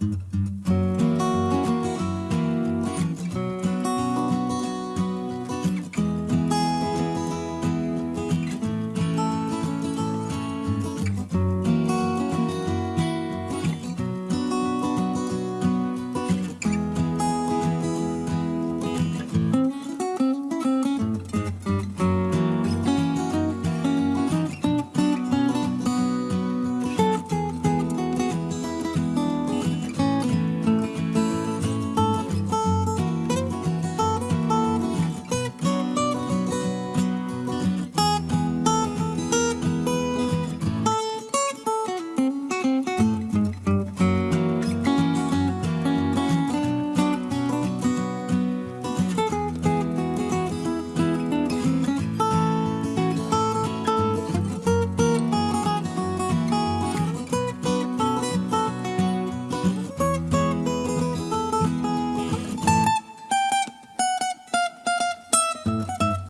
Mm-hmm.